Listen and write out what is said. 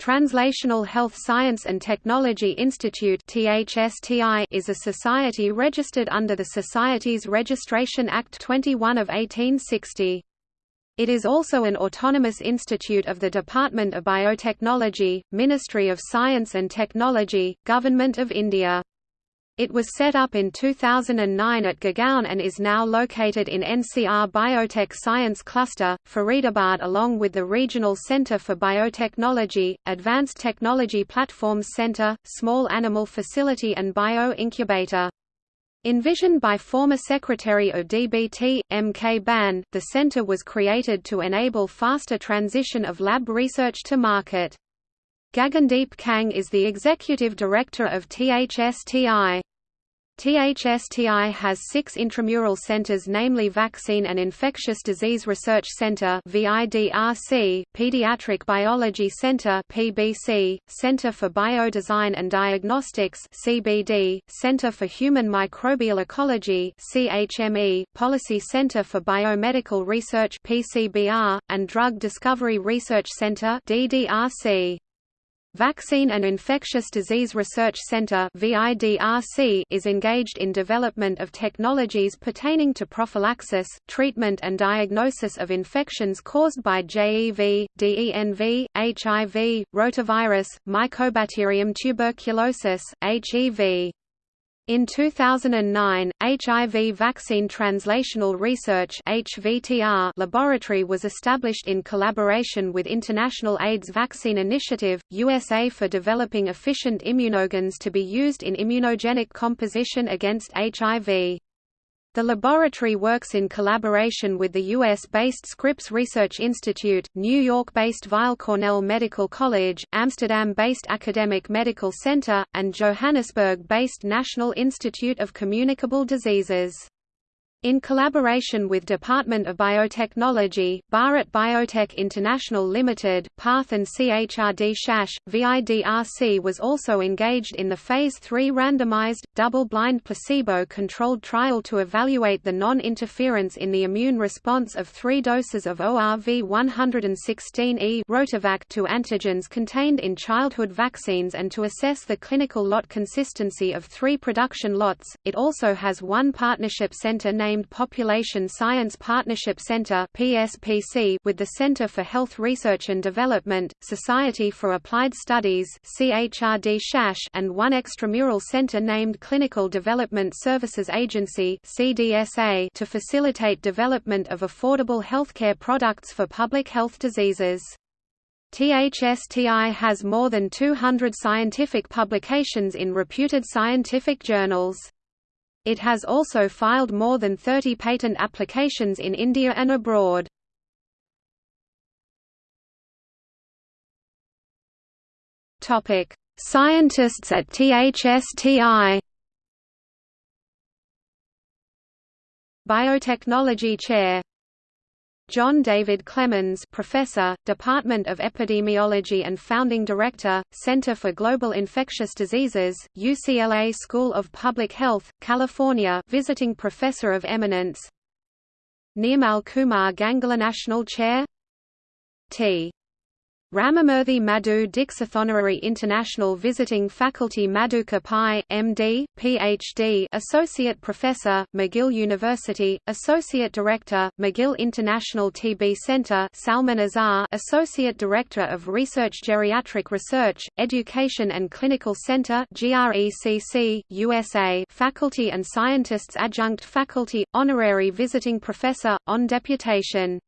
Translational Health Science and Technology Institute is a society registered under the Societies Registration Act 21 of 1860. It is also an autonomous institute of the Department of Biotechnology, Ministry of Science and Technology, Government of India. It was set up in 2009 at Gurgaon and is now located in NCR Biotech Science Cluster, Faridabad along with the Regional Center for Biotechnology, Advanced Technology Platforms Center, Small Animal Facility and Bio-Incubator. Envisioned by former Secretary of DBT, M. K. Bhan, the center was created to enable faster transition of lab research to market. Gagandeep Kang is the executive director of THSTI. THSTI has six intramural centers namely Vaccine and Infectious Disease Research Center VIDRC, Pediatric Biology Center PBC, Center for Biodesign and Diagnostics CBD, Center for Human Microbial Ecology CHME, Policy Center for Biomedical Research PCBR, and Drug Discovery Research Center DDRC. Vaccine and Infectious Disease Research Center is engaged in development of technologies pertaining to prophylaxis, treatment and diagnosis of infections caused by JEV, DENV, HIV, rotavirus, Mycobacterium tuberculosis, HEV. In 2009, HIV Vaccine Translational Research (HVTR) laboratory was established in collaboration with International AIDS Vaccine Initiative, USA for developing efficient immunogens to be used in immunogenic composition against HIV. The laboratory works in collaboration with the U.S.-based Scripps Research Institute, New York-based Weill Cornell Medical College, Amsterdam-based Academic Medical Center, and Johannesburg-based National Institute of Communicable Diseases. In collaboration with Department of Biotechnology, Bharat Biotech International Limited, PATH and CHRD SAS, VIDRC was also engaged in the Phase 3 randomized, double-blind placebo-controlled trial to evaluate the non-interference in the immune response of three doses of ORV-116E Rotavac to antigens contained in childhood vaccines and to assess the clinical lot consistency of three production lots. It also has one partnership center named Population Science Partnership Center (PSPC) with the Center for Health Research and Development, Society for Applied Studies (CHRD SAS), and one extramural center named Clinical Development Services Agency to facilitate development of affordable healthcare products for public health diseases. THSTI has more than 200 scientific publications in reputed scientific journals. It has also filed more than 30 patent applications in India and abroad. Topic: Scientists at THSTI. Biotechnology Chair. John David Clemens Professor, Department of Epidemiology and Founding Director, Center for Global Infectious Diseases, UCLA School of Public Health, California Visiting Professor of Eminence. Nirmal Kumar Ganguly National Chair. T. Ramamurthy Madhu Dikshit Honorary International Visiting Faculty Madhukar Pai, MD, PhD Associate Professor, McGill University, Associate Director, McGill International TB Center Salman Azhar Associate Director of Research Geriatric Research, Education and Clinical Center GRECC, USA Faculty and Scientists Adjunct Faculty, Honorary Visiting Professor, on deputation